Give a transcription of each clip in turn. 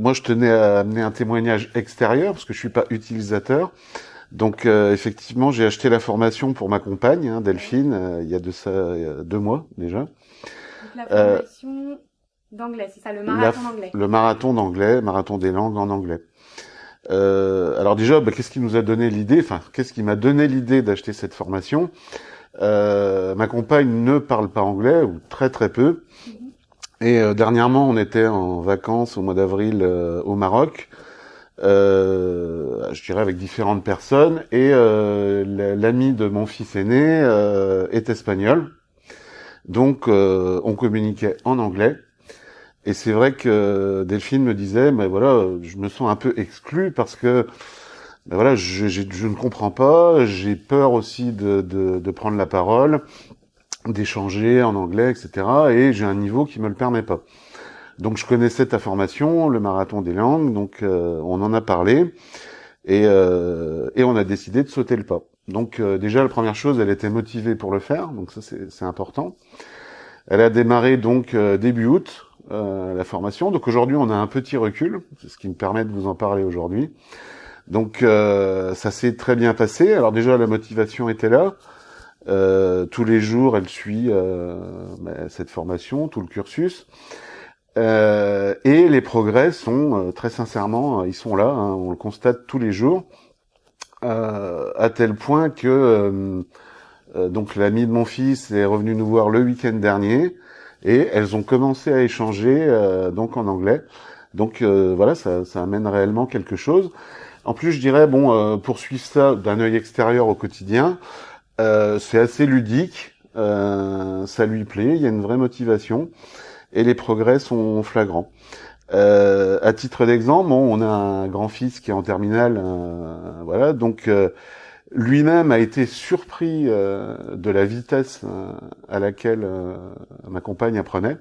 Moi, je tenais à amener un témoignage extérieur parce que je suis pas utilisateur. Donc, euh, effectivement, j'ai acheté la formation pour ma compagne, hein, Delphine, euh, il y a de ça deux mois déjà. Donc, la formation d'anglais, c'est ça, le marathon d'anglais. Le marathon d'anglais, marathon des langues en anglais. Euh, alors déjà, bah, qu'est-ce qui nous a donné l'idée Enfin, qu'est-ce qui m'a donné l'idée d'acheter cette formation? Euh, Ma compagne ne parle pas anglais ou très très peu. Et euh, dernièrement, on était en vacances au mois d'avril euh, au Maroc. Euh, je dirais avec différentes personnes. Et euh, la- l'ami de mon fils aîné euh, est espagnol. Donc on communiquait en anglais. Et c'est vrai que Delphine me disait mais voilà je me sens un peu exclu parce que ben voilà je, j'ai- je ne comprends pas. J'ai peur aussi de, de, de prendre la parole d'échanger en anglais etc et j'ai un niveau qui me le permet pas donc je connaissais ta formation, le marathon des langues, donc euh, on en a parlé et, euh, et on a décidé de sauter le pas. Donc euh, déjà la première chose, elle était motivée pour le faire, donc ça c'est important. Elle a démarré donc début août la formation, donc aujourd'hui on a un petit recul, c'est ce qui me permet de vous en parler aujourd'hui. Donc ça s'est très bien passé. Alors déjà la motivation était là. Euh, tous les jours, elle suit euh, bah, cette formation, tout le cursus. Euh, et les progrès sont très sincèrement, ils sont là, hein, on le constate tous les jours, à tel point que donc l'ami de mon fils est revenu nous voir le week-end dernier et elles ont commencé à échanger donc en anglais. Donc voilà, ça, ça amène réellement quelque chose. En plus, je dirais bon, euh, poursuivre ça d'un œil extérieur au quotidien, c'est assez ludique, euh, ça lui plaît, il y a une vraie motivation et les progrès sont flagrants. Euh, à titre d'exemple, on a un grand-fils qui est en terminale, euh, voilà, donc euh, lui-même a été surpris euh, de la vitesse euh, à laquelle euh, ma compagne apprenait.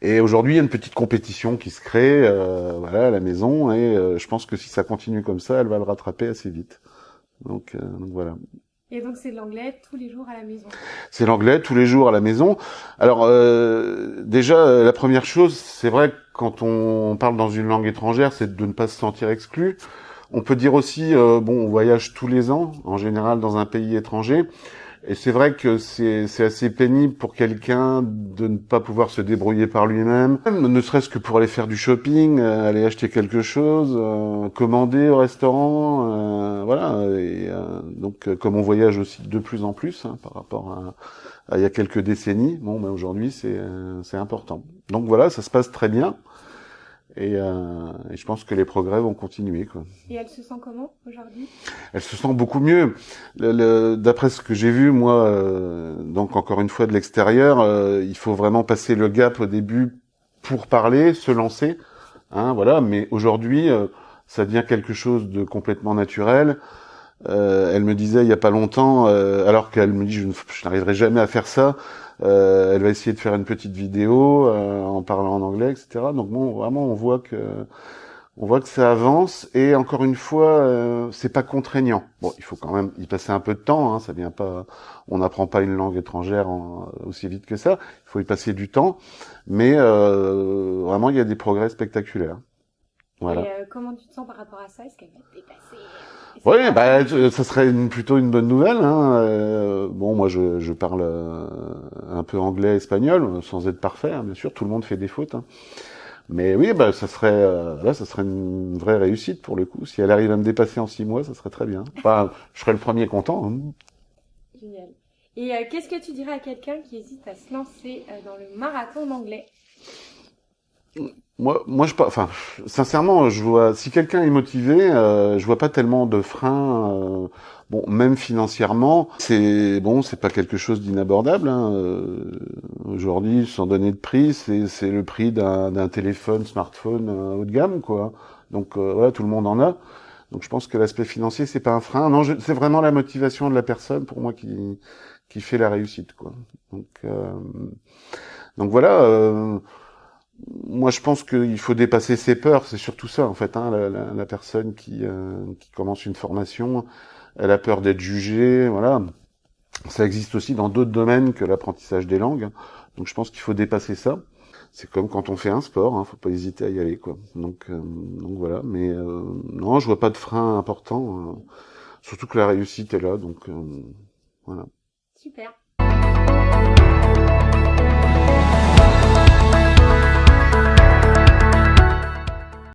Et aujourd'hui, il y a une petite compétition qui se crée, euh, à la maison, et euh, je pense que si ça continue comme ça, elle va le rattraper assez vite. Donc, euh, donc voilà. Et donc c'est l'anglais tous les jours à la maison. C'est l'anglais tous les jours à la maison. Alors euh, déjà euh, la première chose, c'est vrai quand on parle dans une langue étrangère, c'est de ne pas se sentir exclu. On peut dire aussi, euh, bon, on voyage tous les ans, en général dans un pays étranger, et c'est vrai que c'est assez pénible pour quelqu'un de ne pas pouvoir se débrouiller par lui-même, ne serait-ce que pour aller faire du shopping, euh, aller acheter quelque chose, euh, commander au restaurant, euh, voilà. Et euh, donc, euh, comme on voyage aussi de plus en plus hein, par rapport à, à il y a quelques décennies, bon, ben aujourd'hui c'est euh, c'est important. Donc voilà, ça se passe très bien. Et, euh, et je pense que les progrès vont continuer. Quoi. Et elle se sent comment aujourd'hui? Elle se sent beaucoup mieux. Le- le- D'après ce que j'ai vu, moi, euh, donc encore une fois de l'extérieur, euh, il faut vraiment passer le gap au début pour parler, se lancer. Hein, voilà. Mais aujourd'hui, euh, ça devient quelque chose de complètement naturel. Euh, elle me disait il y a pas longtemps, euh, alors qu'elle me dit je n'arriverai jamais à faire ça. euh, elle va essayer de faire une petite vidéo en parlant en anglais, etc. Donc bon, vraiment, on voit que on voit que ça avance et encore une fois, c'est pas contraignant. Bon, il faut quand même y passer un peu de temps. Hein, ça vient pas, on n'apprend pas une langue étrangère aussi vite que ça. Il faut y passer du temps, mais vraiment, il y a des progrès spectaculaires. Voilà. Et euh, comment tu te sens par rapport à ça? Est-ce qu'elle va te dépasser? Oui, bah, ça serait une- plutôt une bonne nouvelle. Hein. Euh, bon, moi, je, je parle euh, un peu anglais, espagnol, sans être parfait, hein, bien sûr. Tout le monde fait des fautes. hein. Mais oui, bah, ça serait, euh, là, ça serait une vraie réussite pour le coup. Si elle arrive à me dépasser en six mois, ça serait très bien. Enfin, je serais le premier content. hein. Génial. Et euh, qu'est-ce que tu dirais à quelqu'un qui hésite à se lancer euh, dans le marathon d'anglais? Moi, moi, je. Enfin, sincèrement, je vois. Si quelqu'un est motivé, euh, je vois pas tellement de freins. euh, bon, même financièrement, c'est bon, c'est pas quelque chose d'inabordable. Hein. euh, Aujourd'hui, sans donner de prix, c'est le prix d'un téléphone, smartphone euh, haut de gamme, quoi. Donc euh, voilà, tout le monde en a. Donc je pense que l'aspect financier, c'est pas un frein. Non, c'est vraiment la motivation de la personne pour moi qui qui fait la réussite, quoi. Donc donc voilà. Moi, je pense qu'il faut dépasser ses peurs. C'est surtout ça, en fait. Hein, la, la- la personne qui, euh, qui commence une formation, elle a peur d'être jugée. Voilà. Ça existe aussi dans d'autres domaines que l'apprentissage des langues. Donc, je pense qu'il faut dépasser ça. c'est comme quand on fait un sport, hein, faut pas hésiter à y aller, quoi. Donc, euh, donc voilà. Mais euh, non, je vois pas de frein important. euh, surtout que la réussite est là, donc euh, voilà. Super.